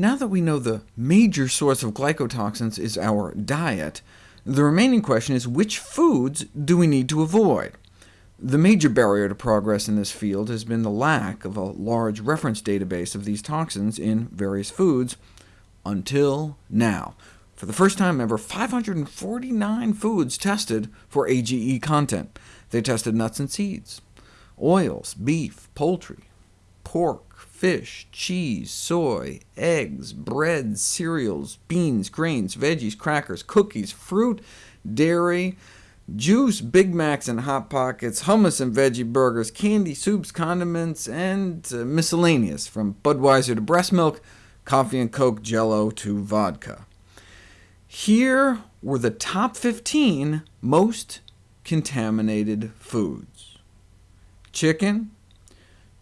Now that we know the major source of glycotoxins is our diet, the remaining question is which foods do we need to avoid? The major barrier to progress in this field has been the lack of a large reference database of these toxins in various foods, until now. For the first time ever, 549 foods tested for AGE content. They tested nuts and seeds, oils, beef, poultry, pork, fish, cheese, soy, eggs, bread, cereals, beans, grains, veggies, crackers, cookies, fruit, dairy, juice, Big Macs and Hot Pockets, hummus and veggie burgers, candy, soups, condiments, and uh, miscellaneous, from Budweiser to breast milk, coffee and Coke, Jello to vodka. Here were the top 15 most contaminated foods. Chicken,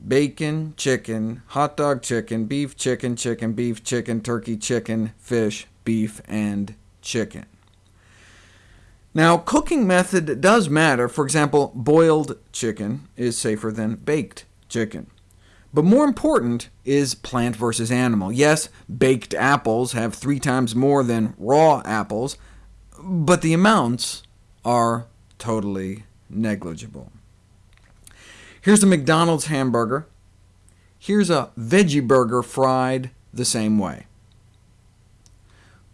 bacon, chicken, hot dog chicken, beef chicken, chicken, beef chicken, turkey chicken, fish, beef, and chicken. Now, cooking method does matter. For example, boiled chicken is safer than baked chicken. But more important is plant versus animal. Yes, baked apples have three times more than raw apples, but the amounts are totally negligible. Here's a McDonald's hamburger. Here's a veggie burger fried the same way.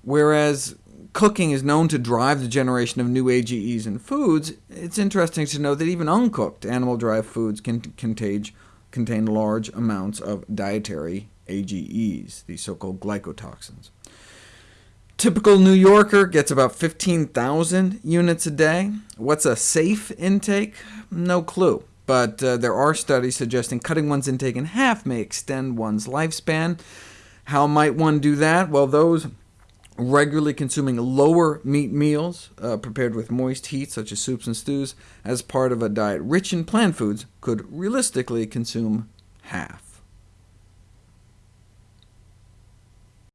Whereas cooking is known to drive the generation of new AGEs in foods, it's interesting to know that even uncooked animal-derived foods can contain, contain large amounts of dietary AGEs, these so-called glycotoxins. Typical New Yorker gets about 15,000 units a day. What's a safe intake? No clue but uh, there are studies suggesting cutting one's intake in half may extend one's lifespan. How might one do that? Well, those regularly consuming lower meat meals, uh, prepared with moist heat, such as soups and stews, as part of a diet rich in plant foods, could realistically consume half.